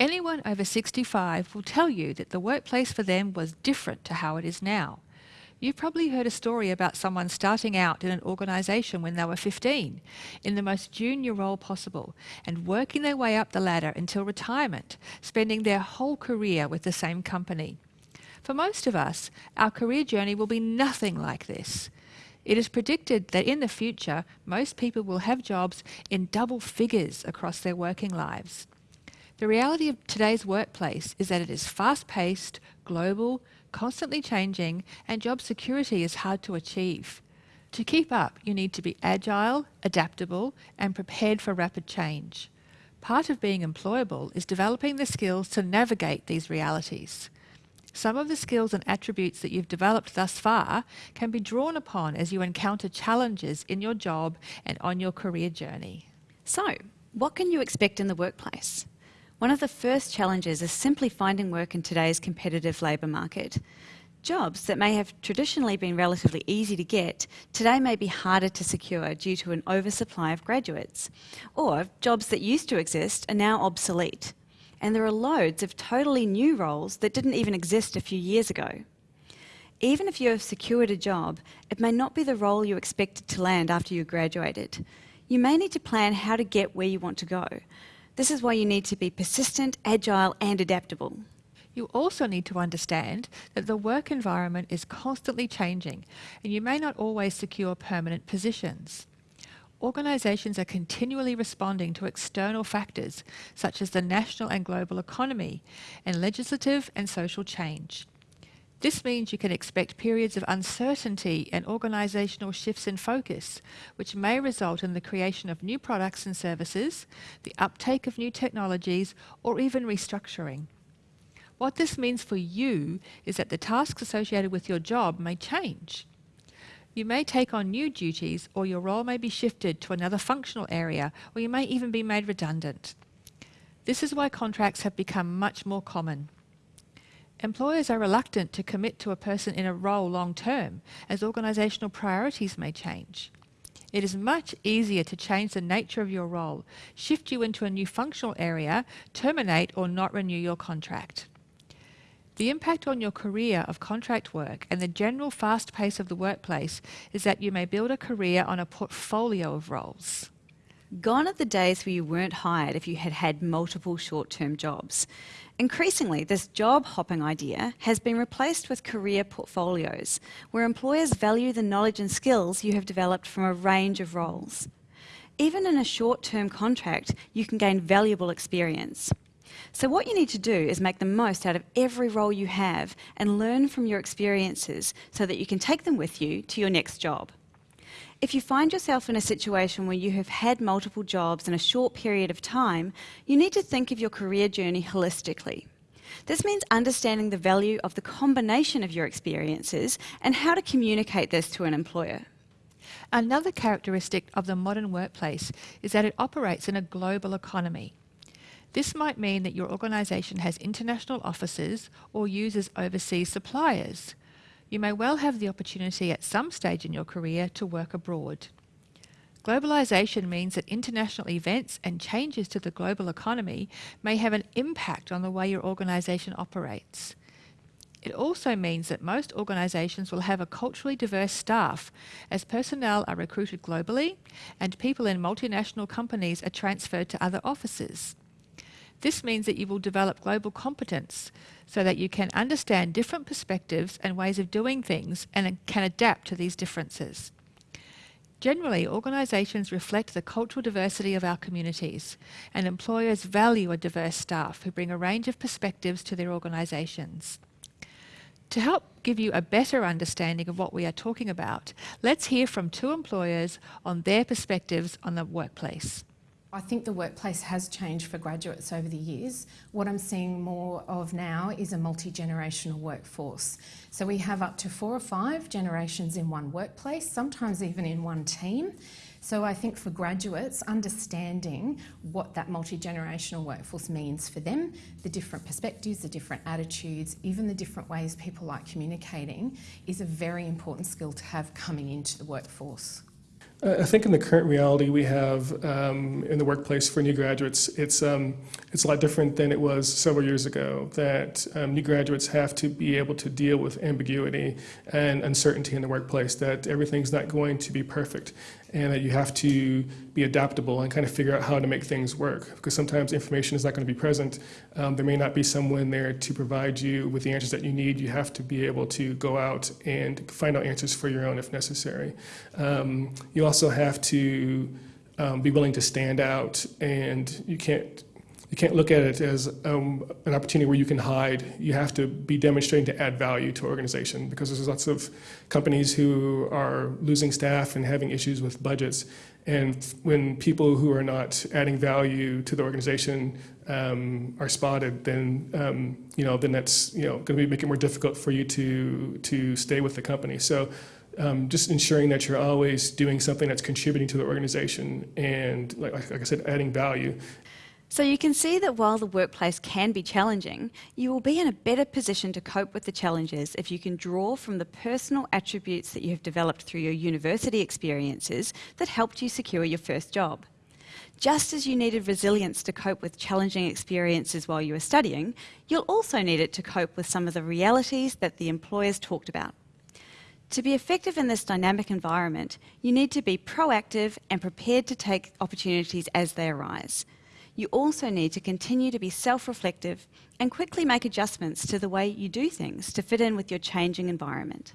Anyone over 65 will tell you that the workplace for them was different to how it is now. You've probably heard a story about someone starting out in an organisation when they were 15, in the most junior role possible, and working their way up the ladder until retirement, spending their whole career with the same company. For most of us, our career journey will be nothing like this. It is predicted that in the future, most people will have jobs in double figures across their working lives. The reality of today's workplace is that it is fast-paced, global, constantly changing, and job security is hard to achieve. To keep up, you need to be agile, adaptable, and prepared for rapid change. Part of being employable is developing the skills to navigate these realities. Some of the skills and attributes that you've developed thus far can be drawn upon as you encounter challenges in your job and on your career journey. So, what can you expect in the workplace? One of the first challenges is simply finding work in today's competitive labour market. Jobs that may have traditionally been relatively easy to get today may be harder to secure due to an oversupply of graduates. Or jobs that used to exist are now obsolete. And there are loads of totally new roles that didn't even exist a few years ago. Even if you have secured a job, it may not be the role you expected to land after you graduated. You may need to plan how to get where you want to go, this is why you need to be persistent, agile and adaptable. You also need to understand that the work environment is constantly changing and you may not always secure permanent positions. Organisations are continually responding to external factors such as the national and global economy and legislative and social change. This means you can expect periods of uncertainty and organisational shifts in focus, which may result in the creation of new products and services, the uptake of new technologies, or even restructuring. What this means for you is that the tasks associated with your job may change. You may take on new duties or your role may be shifted to another functional area or you may even be made redundant. This is why contracts have become much more common. Employers are reluctant to commit to a person in a role long term as organisational priorities may change. It is much easier to change the nature of your role, shift you into a new functional area, terminate or not renew your contract. The impact on your career of contract work and the general fast pace of the workplace is that you may build a career on a portfolio of roles. Gone are the days where you weren't hired if you had had multiple short-term jobs. Increasingly, this job hopping idea has been replaced with career portfolios, where employers value the knowledge and skills you have developed from a range of roles. Even in a short-term contract, you can gain valuable experience. So what you need to do is make the most out of every role you have and learn from your experiences so that you can take them with you to your next job. If you find yourself in a situation where you have had multiple jobs in a short period of time, you need to think of your career journey holistically. This means understanding the value of the combination of your experiences and how to communicate this to an employer. Another characteristic of the modern workplace is that it operates in a global economy. This might mean that your organisation has international offices or uses overseas suppliers you may well have the opportunity at some stage in your career to work abroad. Globalisation means that international events and changes to the global economy may have an impact on the way your organisation operates. It also means that most organisations will have a culturally diverse staff as personnel are recruited globally and people in multinational companies are transferred to other offices. This means that you will develop global competence so that you can understand different perspectives and ways of doing things and can adapt to these differences. Generally, organisations reflect the cultural diversity of our communities, and employers value a diverse staff who bring a range of perspectives to their organisations. To help give you a better understanding of what we are talking about, let's hear from two employers on their perspectives on the workplace. I think the workplace has changed for graduates over the years. What I'm seeing more of now is a multi-generational workforce. So we have up to four or five generations in one workplace, sometimes even in one team. So I think for graduates, understanding what that multi-generational workforce means for them, the different perspectives, the different attitudes, even the different ways people like communicating is a very important skill to have coming into the workforce. I think in the current reality we have um, in the workplace for new graduates, it's um, it's a lot different than it was several years ago. That um, new graduates have to be able to deal with ambiguity and uncertainty in the workplace. That everything's not going to be perfect, and that you have to be adaptable and kind of figure out how to make things work. Because sometimes information is not going to be present. Um, there may not be someone there to provide you with the answers that you need. You have to be able to go out and find out answers for your own if necessary. Um, you also have to um, be willing to stand out, and you can't you can't look at it as um, an opportunity where you can hide. You have to be demonstrating to add value to organization because there's lots of companies who are losing staff and having issues with budgets. And when people who are not adding value to the organization um, are spotted, then um, you know then that's you know going to make it more difficult for you to to stay with the company. So. Um, just ensuring that you're always doing something that's contributing to the organization and, like, like I said, adding value. So you can see that while the workplace can be challenging, you will be in a better position to cope with the challenges if you can draw from the personal attributes that you have developed through your university experiences that helped you secure your first job. Just as you needed resilience to cope with challenging experiences while you were studying, you'll also need it to cope with some of the realities that the employers talked about. To be effective in this dynamic environment, you need to be proactive and prepared to take opportunities as they arise you also need to continue to be self-reflective and quickly make adjustments to the way you do things to fit in with your changing environment.